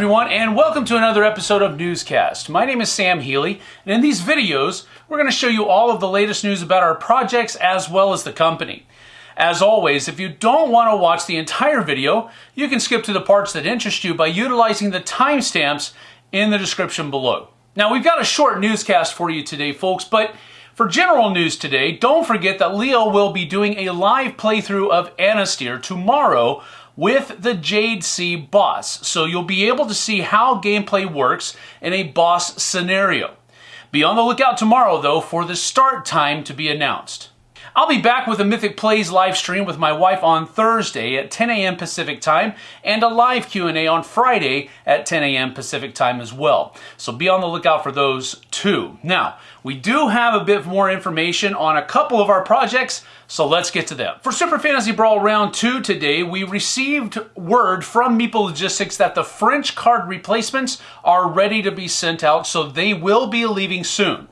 everyone, and welcome to another episode of Newscast. My name is Sam Healy, and in these videos, we're going to show you all of the latest news about our projects as well as the company. As always, if you don't want to watch the entire video, you can skip to the parts that interest you by utilizing the timestamps in the description below. Now, we've got a short newscast for you today, folks, but for general news today, don't forget that Leo will be doing a live playthrough of Anastyr tomorrow with the Jade Sea boss, so you'll be able to see how gameplay works in a boss scenario. Be on the lookout tomorrow, though, for the start time to be announced. I'll be back with a Mythic Plays live stream with my wife on Thursday at 10 a.m. Pacific time and a live Q&A on Friday at 10 a.m. Pacific time as well. So be on the lookout for those too. Now, we do have a bit more information on a couple of our projects, so let's get to them. For Super Fantasy Brawl Round 2 today, we received word from Meeple Logistics that the French card replacements are ready to be sent out, so they will be leaving soon.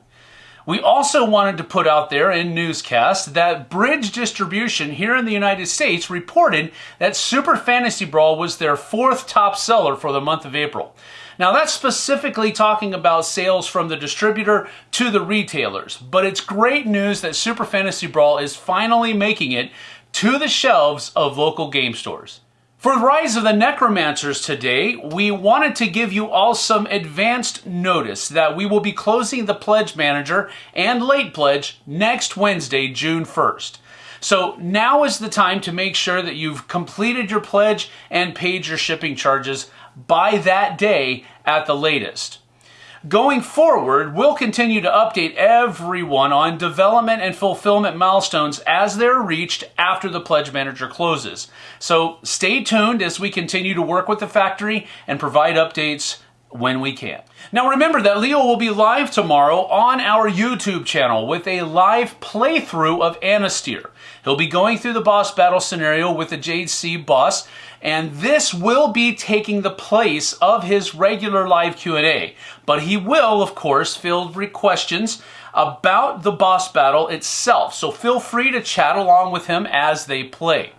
We also wanted to put out there in newscast that Bridge Distribution here in the United States reported that Super Fantasy Brawl was their fourth top seller for the month of April. Now that's specifically talking about sales from the distributor to the retailers, but it's great news that Super Fantasy Brawl is finally making it to the shelves of local game stores. For the Rise of the Necromancers today, we wanted to give you all some advanced notice that we will be closing the Pledge Manager and Late Pledge next Wednesday, June 1st. So now is the time to make sure that you've completed your pledge and paid your shipping charges by that day at the latest. Going forward, we'll continue to update everyone on development and fulfillment milestones as they're reached after the Pledge Manager closes. So stay tuned as we continue to work with the factory and provide updates when we can. Now remember that Leo will be live tomorrow on our YouTube channel with a live playthrough of Anastyr. He'll be going through the boss battle scenario with the Jade Sea boss, and this will be taking the place of his regular live Q&A. But he will, of course, field questions about the boss battle itself, so feel free to chat along with him as they play.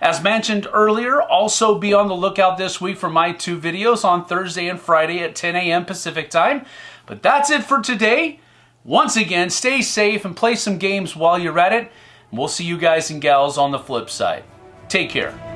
As mentioned earlier, also be on the lookout this week for my two videos on Thursday and Friday at 10 a.m. Pacific time. But that's it for today. Once again, stay safe and play some games while you're at it. We'll see you guys and gals on the flip side. Take care.